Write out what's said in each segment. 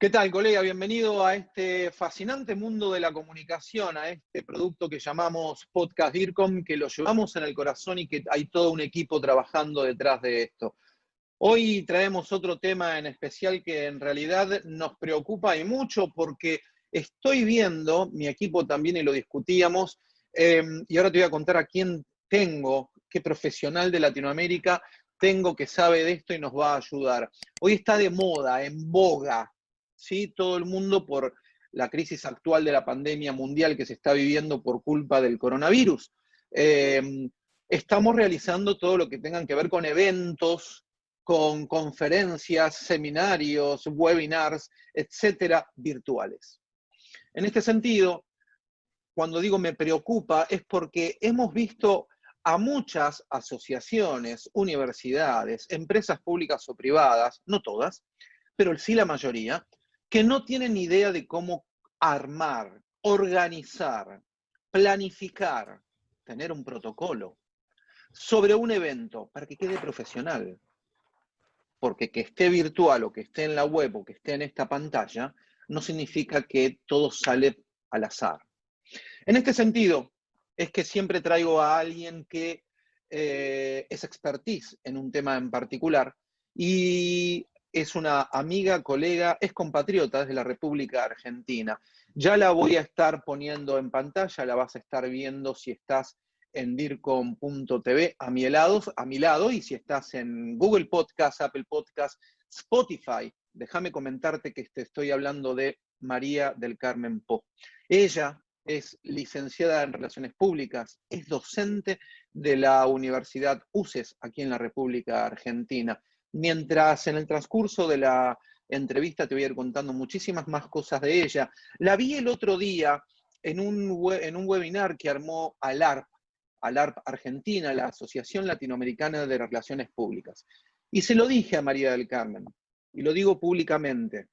¿Qué tal, colega? Bienvenido a este fascinante mundo de la comunicación, a este producto que llamamos Podcast DIRCOM, que lo llevamos en el corazón y que hay todo un equipo trabajando detrás de esto. Hoy traemos otro tema en especial que en realidad nos preocupa y mucho porque estoy viendo, mi equipo también y lo discutíamos, eh, y ahora te voy a contar a quién tengo, qué profesional de Latinoamérica tengo que sabe de esto y nos va a ayudar. Hoy está de moda, en boga, ¿sí? todo el mundo por la crisis actual de la pandemia mundial que se está viviendo por culpa del coronavirus. Eh, estamos realizando todo lo que tengan que ver con eventos, con conferencias, seminarios, webinars, etcétera, virtuales. En este sentido, cuando digo me preocupa, es porque hemos visto a muchas asociaciones, universidades, empresas públicas o privadas, no todas, pero sí la mayoría, que no tienen idea de cómo armar, organizar, planificar, tener un protocolo sobre un evento para que quede profesional. Porque que esté virtual o que esté en la web o que esté en esta pantalla, no significa que todo sale al azar. En este sentido, es que siempre traigo a alguien que eh, es expertise en un tema en particular y es una amiga, colega, es compatriota desde la República Argentina. Ya la voy a estar poniendo en pantalla, la vas a estar viendo si estás en dircom.tv a mi lado, a mi lado, y si estás en Google Podcast, Apple Podcast, Spotify, déjame comentarte que te estoy hablando de María del Carmen Po. Ella es licenciada en Relaciones Públicas, es docente de la Universidad UCES aquí en la República Argentina. Mientras en el transcurso de la entrevista te voy a ir contando muchísimas más cosas de ella. La vi el otro día en un, en un webinar que armó ALARP, ALARP Argentina, la Asociación Latinoamericana de Relaciones Públicas. Y se lo dije a María del Carmen, y lo digo públicamente.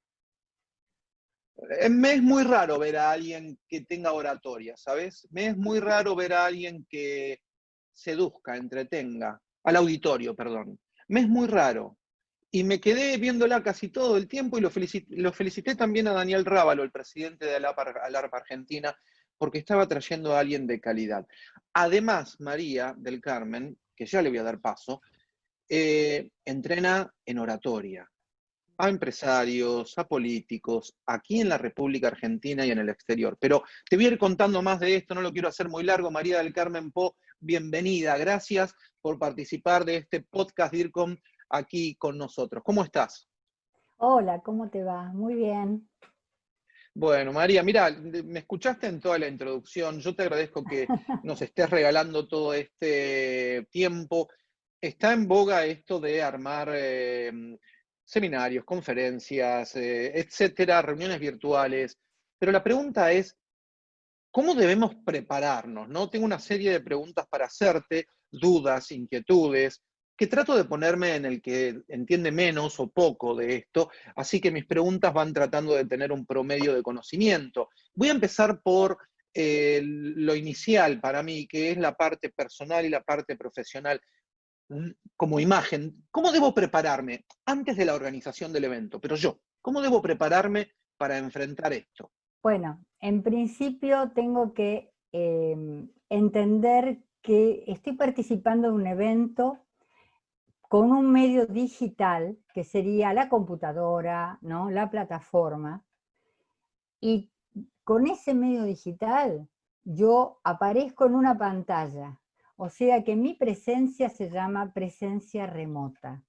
Me es muy raro ver a alguien que tenga oratoria, ¿sabes? Me es muy raro ver a alguien que seduzca, entretenga, al auditorio, perdón. Me es muy raro. Y me quedé viéndola casi todo el tiempo y lo felicité, también a Daniel Rábalo, el presidente de la ARPA Argentina, porque estaba trayendo a alguien de calidad. Además, María del Carmen, que ya le voy a dar paso, eh, entrena en oratoria a empresarios, a políticos, aquí en la República Argentina y en el exterior. Pero te voy a ir contando más de esto, no lo quiero hacer muy largo. María del Carmen Po, bienvenida. Gracias por participar de este podcast DIRCOM aquí con nosotros. ¿Cómo estás? Hola, ¿cómo te va? Muy bien. Bueno, María, mira, me escuchaste en toda la introducción. Yo te agradezco que nos estés regalando todo este tiempo. Está en boga esto de armar eh, seminarios, conferencias, eh, etcétera, reuniones virtuales. Pero la pregunta es, ¿cómo debemos prepararnos? ¿no? Tengo una serie de preguntas para hacerte dudas, inquietudes, que trato de ponerme en el que entiende menos o poco de esto, así que mis preguntas van tratando de tener un promedio de conocimiento. Voy a empezar por eh, lo inicial para mí, que es la parte personal y la parte profesional. Mm, como imagen, ¿cómo debo prepararme antes de la organización del evento? Pero yo, ¿cómo debo prepararme para enfrentar esto? Bueno, en principio tengo que em, entender que estoy participando en un evento con un medio digital, que sería la computadora, ¿no? la plataforma, y con ese medio digital yo aparezco en una pantalla, o sea que mi presencia se llama presencia remota.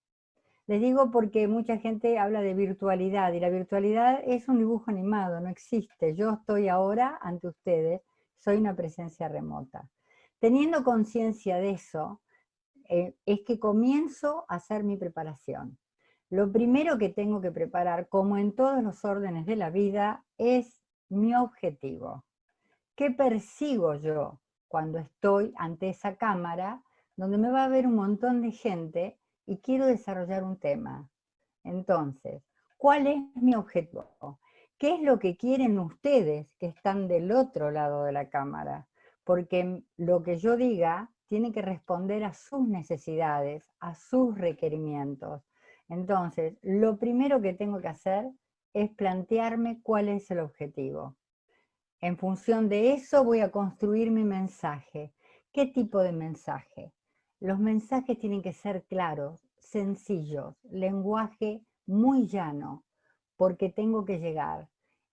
Les digo porque mucha gente habla de virtualidad, y la virtualidad es un dibujo animado, no existe. Yo estoy ahora ante ustedes, soy una presencia remota. Teniendo conciencia de eso, eh, es que comienzo a hacer mi preparación. Lo primero que tengo que preparar, como en todos los órdenes de la vida, es mi objetivo. ¿Qué persigo yo cuando estoy ante esa cámara, donde me va a ver un montón de gente y quiero desarrollar un tema? Entonces, ¿cuál es mi objetivo? ¿Qué es lo que quieren ustedes que están del otro lado de la cámara? porque lo que yo diga tiene que responder a sus necesidades, a sus requerimientos. Entonces, lo primero que tengo que hacer es plantearme cuál es el objetivo. En función de eso voy a construir mi mensaje. ¿Qué tipo de mensaje? Los mensajes tienen que ser claros, sencillos, lenguaje muy llano, porque tengo que llegar.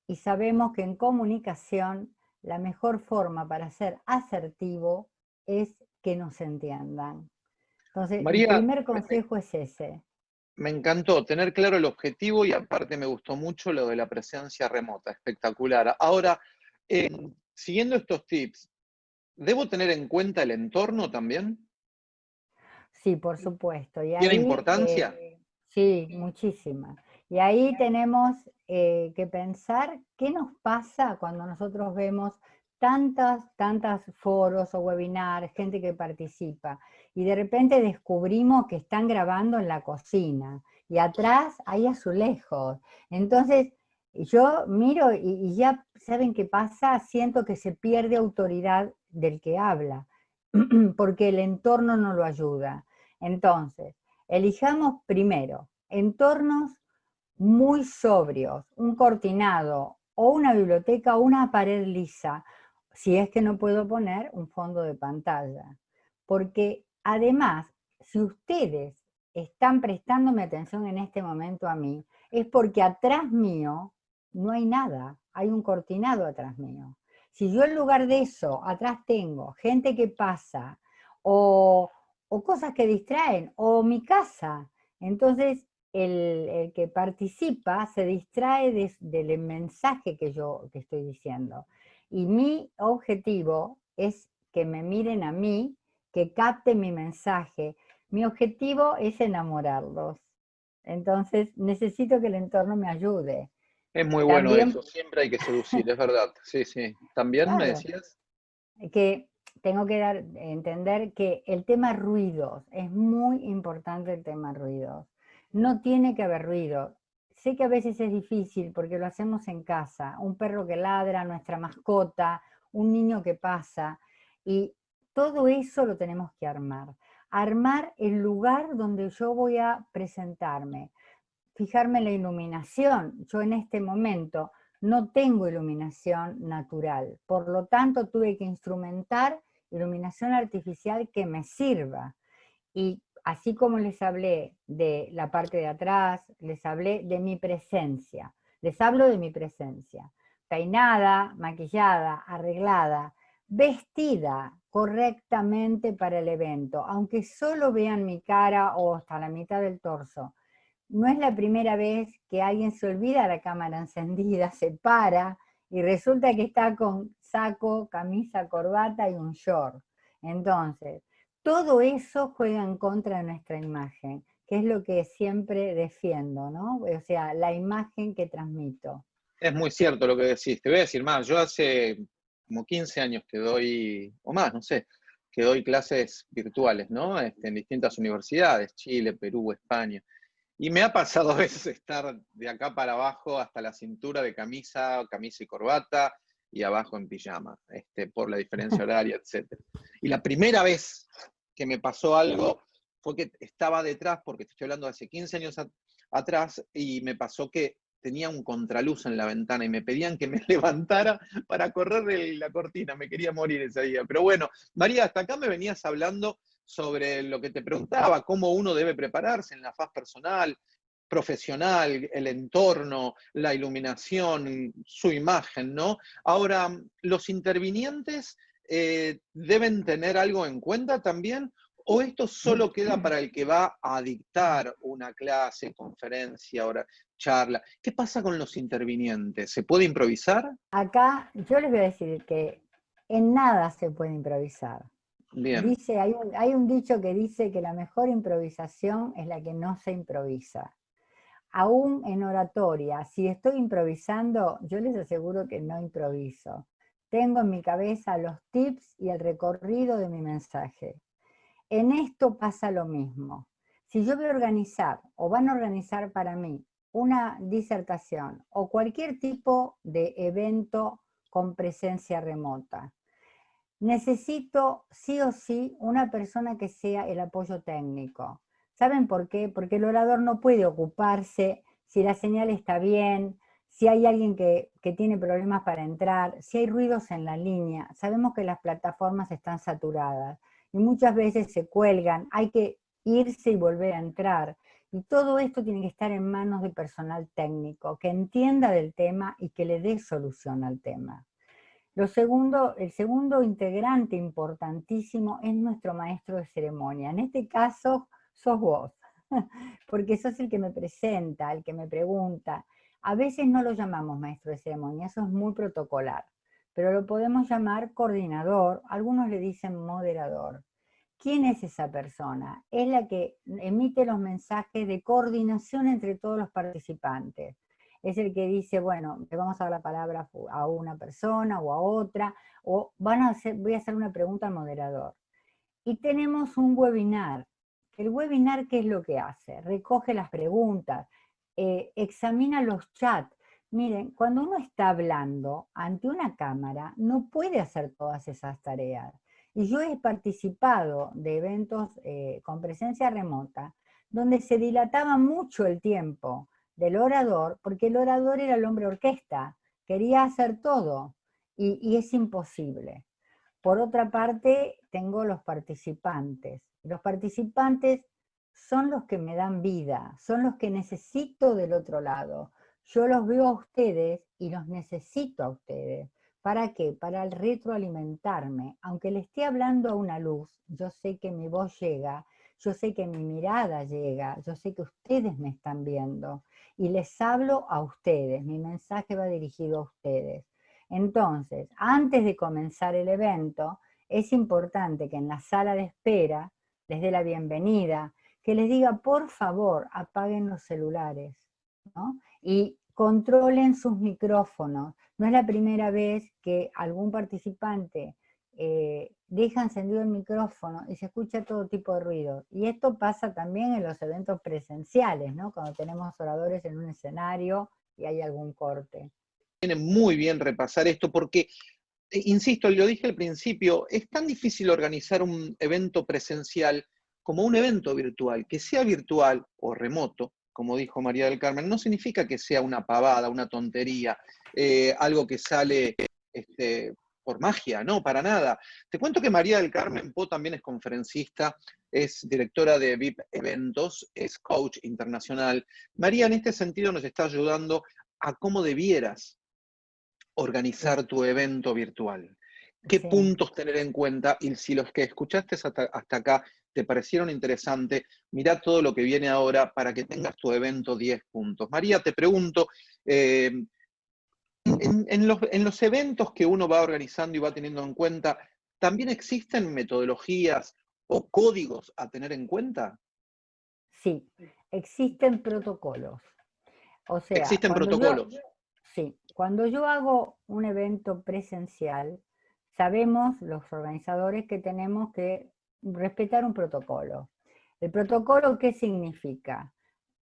Y sabemos que en comunicación la mejor forma para ser asertivo es que nos entiendan. Entonces, el primer consejo es ese. Me encantó tener claro el objetivo y aparte me gustó mucho lo de la presencia remota, espectacular. Ahora, eh, siguiendo estos tips, ¿debo tener en cuenta el entorno también? Sí, por supuesto. ¿Tiene importancia? Eh, sí, muchísima. Y ahí tenemos eh, que pensar qué nos pasa cuando nosotros vemos tantas, tantas foros o webinars, gente que participa, y de repente descubrimos que están grabando en la cocina, y atrás hay azulejos. Entonces, yo miro y, y ya saben qué pasa, siento que se pierde autoridad del que habla, porque el entorno no lo ayuda. Entonces, elijamos primero entornos muy sobrios, un cortinado o una biblioteca o una pared lisa, si es que no puedo poner un fondo de pantalla. Porque además, si ustedes están prestándome atención en este momento a mí, es porque atrás mío no hay nada, hay un cortinado atrás mío. Si yo en lugar de eso, atrás tengo gente que pasa, o, cosas que distraen, o mi casa, entonces el, que participa se distrae del mensaje que yo que estoy diciendo. Y mi objetivo es que me miren a mí, que capten mi mensaje. Mi objetivo es enamorarlos. Entonces necesito que el entorno me ayude. Es muy bueno eso, siempre hay que seducir, es verdad. Sí, sí. ¿También me decías? Que tengo que dar, entender que el tema ruidos, es muy importante el tema ruidos. No tiene que haber ruido. Sé que a veces es difícil porque lo hacemos en casa, un perro que ladra, nuestra mascota, un niño que pasa, y todo eso lo tenemos que armar. Armar el lugar donde yo voy a presentarme. Fijarme en la iluminación. Yo en este momento no tengo iluminación natural, por lo tanto tuve que instrumentar iluminación artificial que me sirva. Y así como les hablé de la parte de atrás, les hablé de mi presencia. Les hablo de mi presencia. Peinada, maquillada, arreglada, vestida correctamente para el evento, aunque solo vean mi cara o hasta la mitad del torso. No es la primera vez que alguien se olvida la cámara encendida, se para y resulta que está con saco, camisa, corbata y un short. Entonces, todo eso juega en contra de nuestra imagen, que es lo que siempre defiendo, ¿no? O sea, la imagen que transmito. Es muy cierto lo que decís. Te voy a decir más, yo hace como 15 años que doy, o más, no sé, que doy clases virtuales, ¿no? Este, en distintas universidades, Chile, Perú, España. Y me ha pasado a veces estar de acá para abajo hasta la cintura de camisa, camisa y corbata, y abajo en pijama, este, por la diferencia horaria, etc. Y la primera vez que me pasó algo fue que estaba detrás, porque te estoy hablando de hace 15 años atrás, y me pasó que tenía un contraluz en la ventana y me pedían que me levantara para correr la cortina, me quería morir ese día. Pero bueno, María, hasta acá me venías hablando sobre lo que te preguntaba, cómo uno debe prepararse en la faz personal, profesional, el entorno, la iluminación, su imagen, ¿no? Ahora, ¿los intervinientes eh, deben tener algo en cuenta también? ¿O esto solo queda para el que va a dictar una clase, conferencia, hora, charla? ¿Qué pasa con los intervinientes? ¿Se puede improvisar? Acá yo les voy a decir que en nada se puede improvisar. Bien. Dice, hay, un, hay un dicho que dice que la mejor improvisación es la que no se improvisa. Aún en oratoria, si estoy improvisando, yo les aseguro que no improviso. Tengo en mi cabeza los tips y el recorrido de mi mensaje. En esto pasa lo mismo. Si yo voy a organizar o van a organizar para mí una disertación o cualquier tipo de evento con presencia remota, necesito sí o sí una persona que sea el apoyo técnico. ¿Saben por qué? Porque el orador no puede ocuparse si la señal está bien, si hay alguien que, que, tiene problemas para entrar, si hay ruidos en la línea, sabemos que las plataformas están saturadas y muchas veces se cuelgan, hay que irse y volver a entrar. Y todo esto tiene que estar en manos de personal técnico, que entienda del tema y que le dé solución al tema. Lo segundo, el segundo integrante importantísimo es nuestro maestro de ceremonia. En este caso, sos vos, porque sos el que me presenta, el que me pregunta. A veces no lo llamamos maestro de ceremonia, eso es muy protocolar, pero lo podemos llamar coordinador, algunos le dicen moderador. ¿Quién es esa persona? Es la que emite los mensajes de coordinación entre todos los participantes. Es el que dice, bueno, le vamos a dar la palabra a una persona o a otra, o van a hacer, voy a hacer una pregunta al moderador. Y tenemos un webinar. El webinar, ¿qué es lo que hace? Recoge las preguntas, eh, examina los chats. Miren, cuando uno está hablando ante una cámara, no puede hacer todas esas tareas. Y yo he participado de eventos eh, con presencia remota, donde se dilataba mucho el tiempo del orador, porque el orador era el hombre orquesta, quería hacer todo, y, y es imposible. Por otra parte, tengo los participantes. Los participantes son los que me dan vida, son los que necesito del otro lado. Yo los veo a ustedes y los necesito a ustedes. ¿Para qué? Para retroalimentarme. Aunque le esté hablando a una luz, yo sé que mi voz llega, yo sé que mi mirada llega, yo sé que ustedes me están viendo. Y les hablo a ustedes, mi mensaje va dirigido a ustedes. Entonces, antes de comenzar el evento, es importante que en la sala de espera les dé la bienvenida, que les diga, por favor, apaguen los celulares, ¿no? Y controlen sus micrófonos. No es la primera vez que algún participante eh, deja encendido el micrófono y se escucha todo tipo de ruido. Y esto pasa también en los eventos presenciales, ¿no? Cuando tenemos oradores en un escenario y hay algún corte. Viene muy bien repasar esto porque, insisto, lo dije al principio, es tan difícil organizar un evento presencial como un evento virtual, que sea virtual o remoto, como dijo María del Carmen, no significa que sea una pavada, una tontería, eh, algo que sale este, por magia, no, para nada. Te cuento que María del Carmen Po también es conferencista, es directora de VIP Eventos, es coach internacional. María en este sentido nos está ayudando a cómo debieras organizar tu evento virtual. ¿Qué puntos tener en cuenta? Y si los que escuchaste hasta, hasta acá te parecieron interesantes, mira todo lo que viene ahora para que tengas tu evento 10 puntos. María, te pregunto, eh, en, los, eventos que uno va organizando y va teniendo en cuenta, ¿también existen metodologías o códigos a tener en cuenta? Sí, existen protocolos. O sea, existen protocolos. Sí, cuando yo hago un evento presencial, sabemos los organizadores que tenemos que respetar un protocolo. ¿El protocolo qué significa?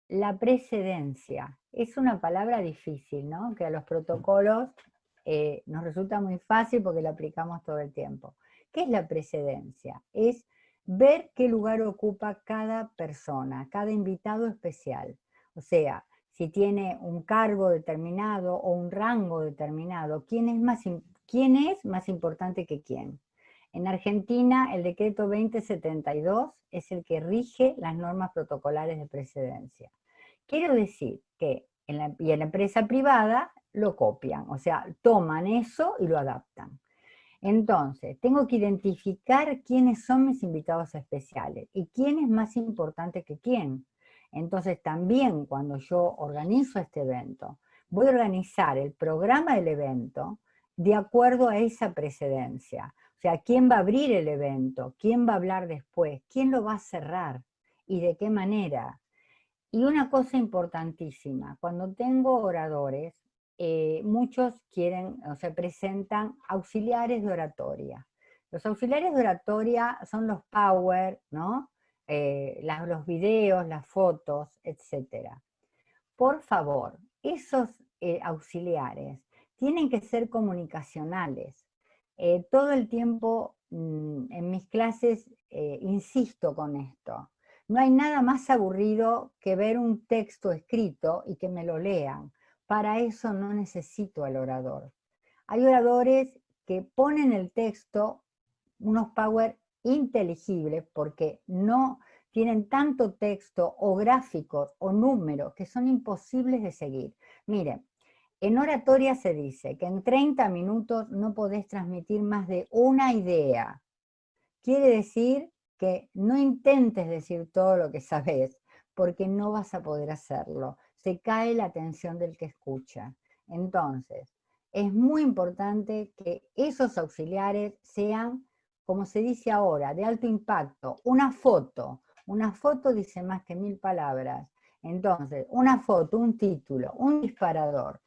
La precedencia. Es una palabra difícil, ¿no? Que a los protocolos eh, nos resulta muy fácil porque la aplicamos todo el tiempo. ¿Qué es la precedencia? Es ver qué lugar ocupa cada persona, cada invitado especial. O sea, si tiene un cargo determinado o un rango determinado, ¿quién es más, quién es más importante que quién? En Argentina, el decreto 2072 es el que rige las normas protocolares de precedencia. Quiero decir que en la, y en la empresa privada lo copian, o sea, toman eso y lo adaptan. Entonces, tengo que identificar quiénes son mis invitados especiales y quién es más importante que quién. Entonces, también cuando yo organizo este evento, voy a organizar el programa del evento de acuerdo a esa precedencia. O sea, ¿quién va a abrir el evento? ¿Quién va a hablar después? ¿Quién lo va a cerrar? ¿Y de qué manera? Y una cosa importantísima, cuando tengo oradores, eh, muchos quieren, o se presentan auxiliares de oratoria. Los auxiliares de oratoria son los power, ¿no? Eh, los videos, las fotos, etc. Por favor, esos eh, auxiliares tienen que ser comunicacionales, eh, todo el tiempo mm, en mis clases insisto con esto. No hay nada más aburrido que ver un texto escrito y que me lo lean. para eso no necesito al orador. Hay oradores que ponen el texto, unos power inteligibles, porque no tienen tanto texto o gráficos o números que son imposibles de seguir. Miren, en oratoria se dice que en 30 minutos no podés transmitir más de una idea. Quiere decir que no intentes decir todo lo que sabes, porque no vas a poder hacerlo. Se cae la atención del que escucha. Entonces, es muy importante que esos auxiliares sean, como se dice ahora, de alto impacto. Una foto, una foto dice más que mil palabras. Entonces, una foto, un título, un disparador,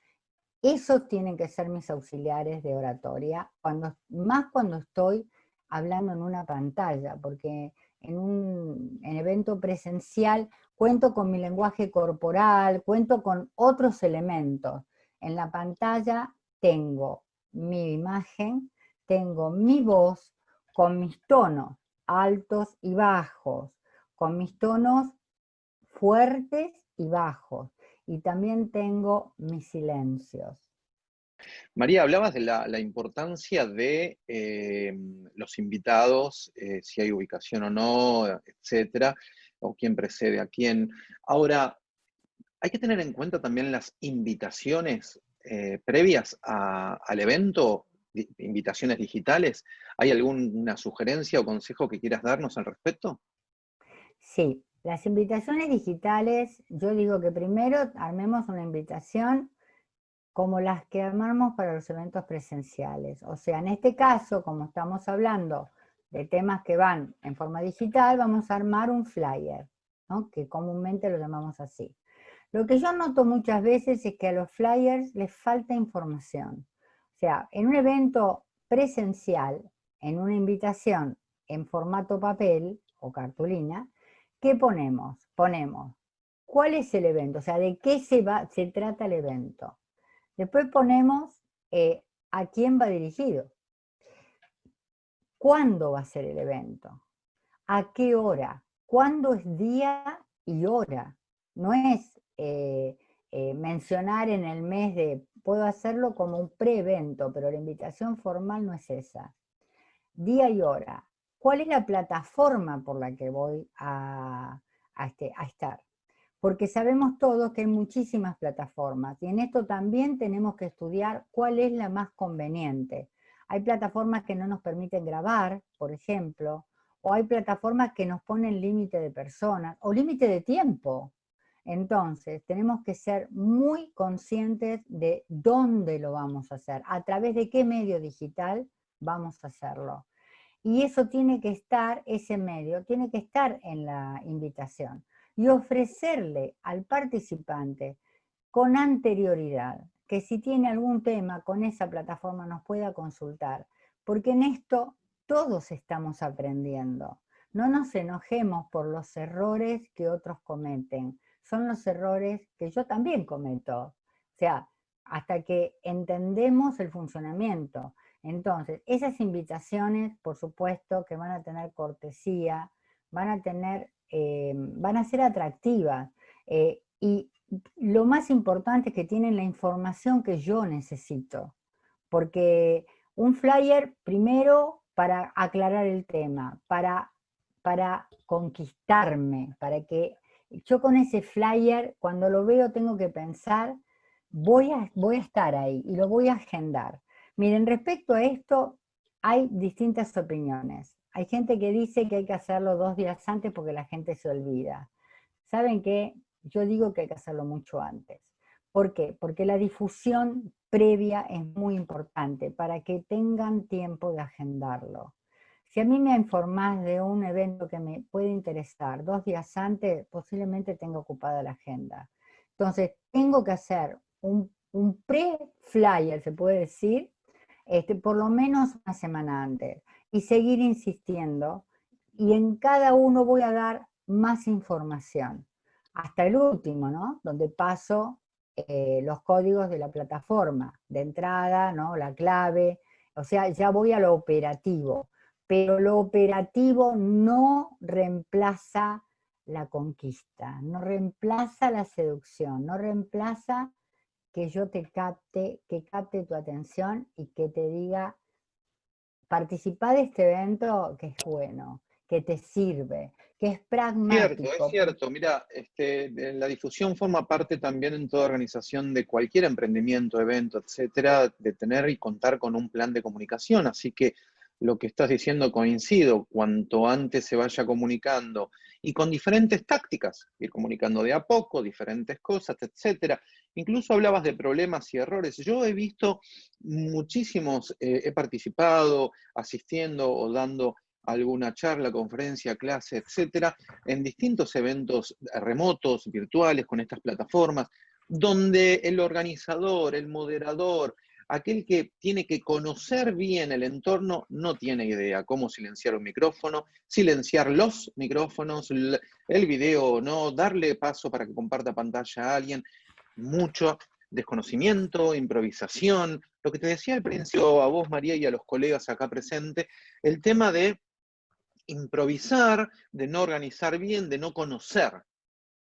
esos tienen que ser mis auxiliares de oratoria, cuando, más cuando estoy hablando en una pantalla, porque en un evento presencial cuento con mi lenguaje corporal, cuento con otros elementos. En la pantalla tengo mi imagen, tengo mi voz con mis tonos altos y bajos, con mis tonos fuertes y bajos, y también tengo mis silencios. María, hablabas de la, importancia de eh, los invitados, eh, si hay ubicación o no, etcétera, o quién precede a quién. Ahora, hay que tener en cuenta también las invitaciones eh, previas al evento, invitaciones digitales. ¿Hay alguna sugerencia o consejo que quieras darnos al respecto? Sí, las invitaciones digitales, yo digo que primero armemos una invitación como las que armamos para los eventos presenciales. O sea, en este caso, como estamos hablando de temas que van en forma digital, vamos a armar un flyer, que comúnmente lo llamamos así. Lo que yo noto muchas veces es que a los flyers les falta información. Sea, en un evento presencial, en una invitación en formato papel o cartulina, ¿qué ponemos? Ponemos, ¿cuál es el evento? O sea, ¿de qué se, va, se trata el evento? Después ponemos eh, a quién va dirigido. ¿Cuándo va a ser el evento? ¿A qué hora? ¿Cuándo es día y hora? No es eh, eh, mencionar en el mes de, puedo hacerlo como un pre-evento, pero la invitación formal no es esa. Día y hora. ¿Cuál es la plataforma por la que voy a, este, estar? Porque sabemos todos que hay muchísimas plataformas y en esto también tenemos que estudiar cuál es la más conveniente. Hay plataformas que no nos permiten grabar, por ejemplo, o hay plataformas que nos ponen límite de personas, o límite de tiempo. Entonces, tenemos que ser muy conscientes de dónde lo vamos a hacer, a través de qué medio digital vamos a hacerlo. Y eso tiene que estar, ese medio, tiene que estar en la invitación. Y ofrecerle al participante con anterioridad, que si tiene algún tema con esa plataforma nos pueda consultar, porque en esto todos estamos aprendiendo. No nos enojemos por los errores que otros cometen, son los errores que yo también cometo. O sea, hasta que entendemos el funcionamiento. Entonces, esas invitaciones, por supuesto, que van a tener cortesía, van a tener, eh, van a ser atractivas. Eh, y lo más importante es que tienen la información que yo necesito. Porque un flyer, primero, para aclarar el tema, para, para conquistarme, para que yo con ese flyer, cuando lo veo, tengo que pensar, voy a, voy a estar ahí y lo voy a agendar. Miren, respecto a esto, hay distintas opiniones. Hay gente que dice que hay que hacerlo dos días antes porque la gente se olvida. ¿Saben qué? Yo digo que hay que hacerlo mucho antes. ¿Por qué? Porque la difusión previa es muy importante para que tengan tiempo de agendarlo. Si a mí me informás de un evento que me puede interesar dos días antes, posiblemente tenga ocupada la agenda. Entonces, tengo que hacer un, pre-flyer, se puede decir, este, por lo menos una semana antes, y seguir insistiendo, y en cada uno voy a dar más información, hasta el último, ¿no? Donde paso eh, los códigos de la plataforma, de entrada, ¿no? La clave, o sea, ya voy a lo operativo pero lo operativo no reemplaza la conquista, no reemplaza la seducción, no reemplaza que yo te capte, que capte tu atención y que te diga, participa de este evento que es bueno, que te sirve, que es pragmático. Cierto, es cierto. Mira, este, la difusión forma parte también en toda organización de cualquier emprendimiento, evento, etcétera, de tener y contar con un plan de comunicación. Así que lo que estás diciendo coincido, cuanto antes se vaya comunicando y con diferentes tácticas, ir comunicando de a poco, diferentes cosas, etcétera. Incluso hablabas de problemas y errores. Yo he visto muchísimos, eh, he participado asistiendo o dando alguna charla, conferencia, clase, etcétera, en distintos eventos remotos, virtuales, con estas plataformas, donde el organizador, el moderador, aquel que tiene que conocer bien el entorno no tiene idea cómo silenciar un micrófono, silenciar los micrófonos, el video no, darle paso para que comparta pantalla a alguien, mucho desconocimiento, improvisación, lo que te decía al principio a vos María y a los colegas acá presentes, el tema de improvisar, de no organizar bien, de no conocer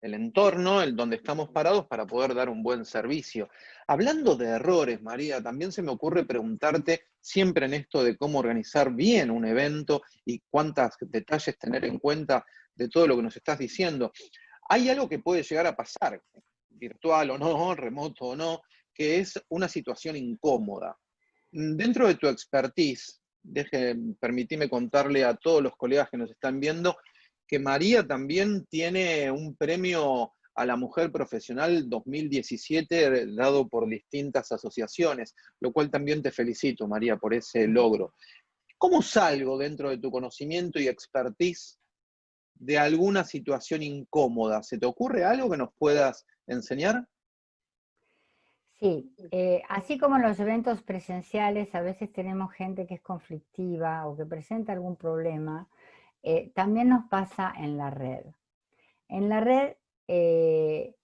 el entorno, el donde estamos parados para poder dar un buen servicio. Hablando de errores, María, también se me ocurre preguntarte siempre en esto de cómo organizar bien un evento y cuántos detalles tener en cuenta de todo lo que nos estás diciendo. Hay algo que puede llegar a pasar, virtual o no, remoto o no, que es una situación incómoda. Dentro de tu expertise, deje, permitime contarle a todos los colegas que nos están viendo que María también tiene un premio a la mujer profesional 2017 dado por distintas asociaciones, lo cual también te felicito, María, por ese logro. ¿Cómo salgo dentro de tu conocimiento y expertise de alguna situación incómoda? ¿Se te ocurre algo que nos puedas enseñar? Sí, eh, así como en los eventos presenciales a veces tenemos gente que es conflictiva o que presenta algún problema, eh, también nos pasa en la red. En la red eh,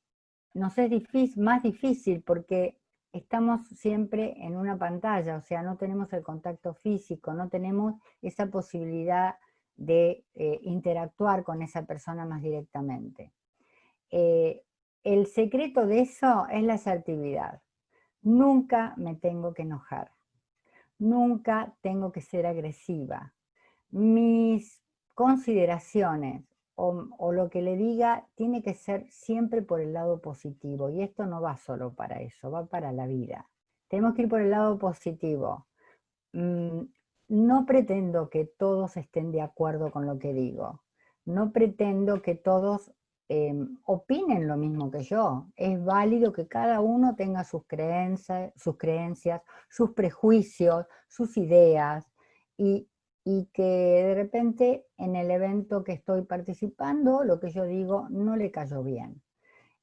nos es difícil, más difícil porque estamos siempre en una pantalla, o sea, no tenemos el contacto físico, no tenemos esa posibilidad de eh, interactuar con esa persona más directamente. el secreto de eso es la asertividad. Nunca me tengo que enojar, nunca tengo que ser agresiva. Mis consideraciones o, lo que le diga tiene que ser siempre por el lado positivo. Y esto no va solo para eso, va para la vida. Tenemos que ir por el lado positivo. Mm, no pretendo que todos estén de acuerdo con lo que digo. No pretendo que todos em, opinen lo mismo que yo. Es válido que cada uno tenga sus creencias, sus, creencias, sus prejuicios, sus ideas. Y y que de repente en el evento que estoy participando, lo que yo digo no le cayó bien.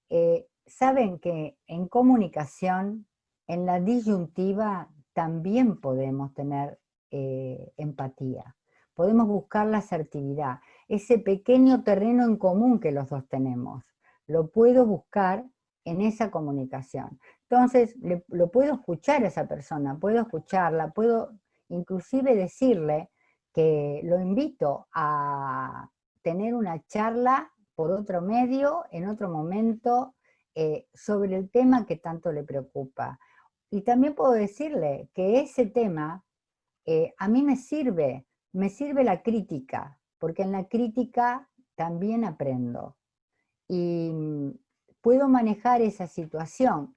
Eh, Saben que en comunicación, en la disyuntiva, también podemos tener eh, empatía. Podemos buscar la asertividad, ese pequeño terreno en común que los dos tenemos. Lo puedo buscar en esa comunicación. Entonces, lo puedo escuchar a esa persona, puedo escucharla, puedo inclusive decirle, que lo invito a tener una charla por otro medio, en otro momento, eh, sobre el tema que tanto le preocupa. Y también puedo decirle que ese tema eh, a mí me sirve, me sirve la crítica, porque en la crítica también aprendo. Y mm, puedo manejar esa situación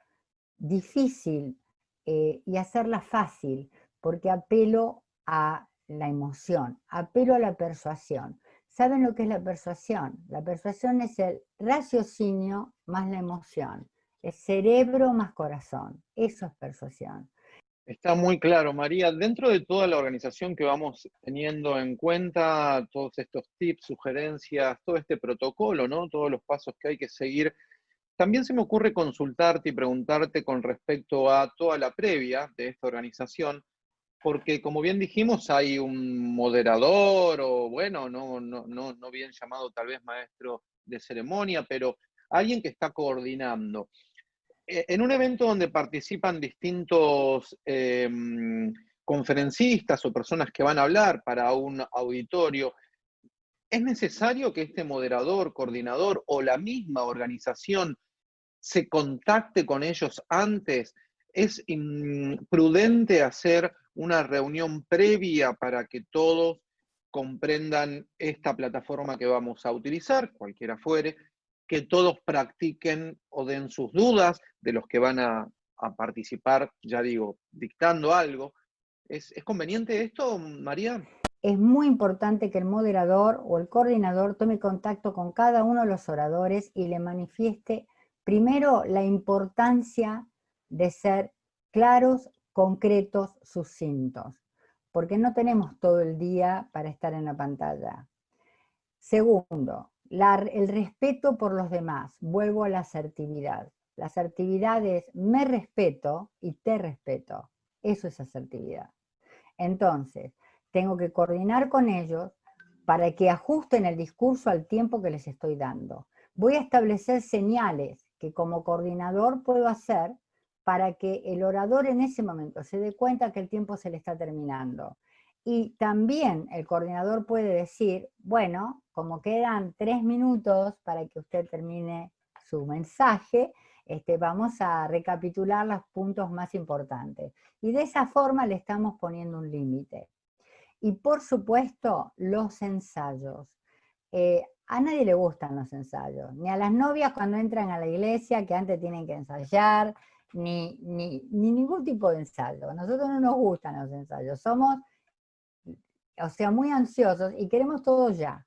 difícil eh, y hacerla fácil, porque apelo a la emoción, apelo a la persuasión. ¿Saben lo que es la persuasión? La persuasión es el raciocinio más la emoción, es cerebro más corazón, eso es persuasión. Está muy claro, María. Dentro de toda la organización que vamos teniendo en cuenta, todos estos tips, sugerencias, todo este protocolo, ¿no? Todos los pasos que hay que seguir, también se me ocurre consultarte y preguntarte con respecto a toda la previa de esta organización, porque como bien dijimos, hay un moderador o bueno, no, no, no, bien llamado tal vez maestro de ceremonia, pero alguien que está coordinando. E, en un evento donde participan distintos em, conferencistas o personas que van a hablar para un auditorio, ¿es necesario que este moderador, coordinador o la misma organización se contacte con ellos antes. Es prudente hacer una reunión previa para que todos comprendan esta plataforma que vamos a utilizar, cualquiera fuere, que todos practiquen o den sus dudas de los que van a, participar, ya digo, dictando algo. ¿Es, ¿Es conveniente esto, María? Es muy importante que el moderador o el coordinador tome contacto con cada uno de los oradores y le manifieste primero la importancia de ser claros, concretos, sucintos, porque no tenemos todo el día para estar en la pantalla. Segundo, el respeto por los demás, vuelvo a la asertividad. La asertividad es me respeto y te respeto. Eso es asertividad. Entonces, tengo que coordinar con ellos para que ajusten el discurso al tiempo que les estoy dando. Voy a establecer señales que como coordinador puedo hacer para que el orador en ese momento se dé cuenta que el tiempo se le está terminando. Y también el coordinador puede decir, bueno, como quedan tres minutos para que usted termine su mensaje, este, vamos a recapitular los puntos más importantes. Y de esa forma le estamos poniendo un límite. Y por supuesto, los ensayos. Eh, a nadie le gustan los ensayos, ni a las novias cuando entran a la iglesia, que antes tienen que ensayar, ni, ni, ni ningún tipo de ensayo. A nosotros no nos gustan los ensayos, somos o sea, muy ansiosos y queremos todo ya.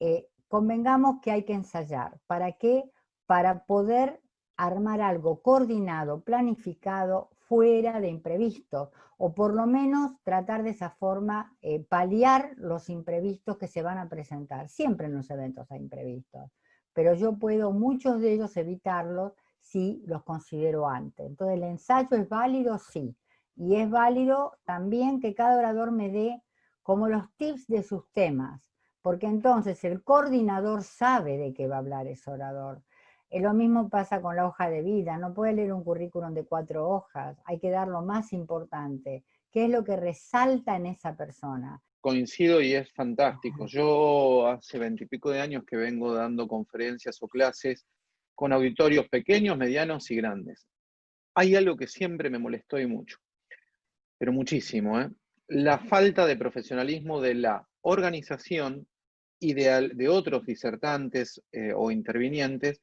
Eh, convengamos que hay que ensayar. ¿Para qué? Para poder armar algo coordinado, planificado, fuera de imprevistos, o por lo menos tratar de esa forma eh, paliar los imprevistos que se van a presentar. Siempre en los eventos hay imprevistos, pero yo puedo muchos de ellos evitarlos si los considero antes. Entonces el ensayo es válido, sí, y es válido también que cada orador me dé como los tips de sus temas, porque entonces el coordinador sabe de qué va a hablar ese orador. Eh, lo mismo pasa con la hoja de vida, no puede leer un currículum de cuatro hojas, hay que dar lo más importante, qué es lo que resalta en esa persona. Coincido y es fantástico. Yo hace veintipico de años que vengo dando conferencias o clases con auditorios pequeños, medianos y grandes. Hay algo que siempre me molestó y mucho, pero muchísimo, ¿eh? la falta de profesionalismo de la organización y de, otros disertantes eh, o intervinientes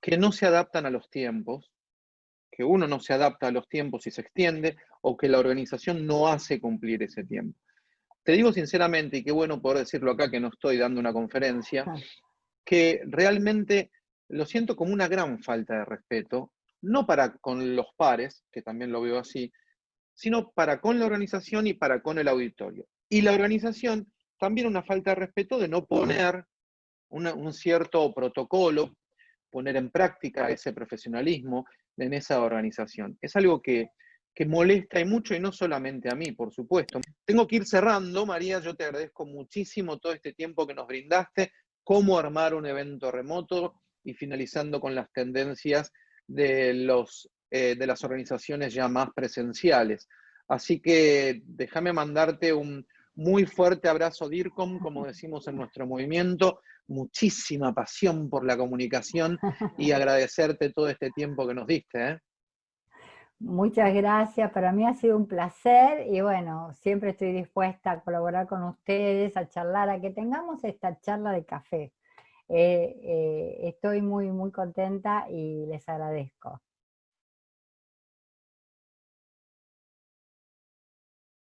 que no se adaptan a los tiempos, que uno no se adapta a los tiempos y se extiende, o que la organización no hace cumplir ese tiempo. Te digo sinceramente, y qué bueno poder decirlo acá que no estoy dando una conferencia, que realmente lo siento como una gran falta de respeto, no para con los pares, que también lo veo así, sino para con la organización y para con el auditorio. Y la organización también una falta de respeto de no poner un cierto protocolo, poner en práctica ese profesionalismo en esa organización. Es algo que, que molesta y mucho y no solamente a mí, por supuesto. Tengo que ir cerrando, María, yo te agradezco muchísimo todo este tiempo que nos brindaste, cómo armar un evento remoto y finalizando con las tendencias de los eh, de las organizaciones ya más presenciales. Así que déjame mandarte un muy fuerte abrazo, DIRCOM, como decimos en nuestro movimiento, muchísima pasión por la comunicación y agradecerte todo este tiempo que nos diste. ¿eh? Muchas gracias, para mí ha sido un placer y bueno, siempre estoy dispuesta a colaborar con ustedes, a charlar, a que tengamos esta charla de café. Eh, estoy muy, muy contenta y les agradezco.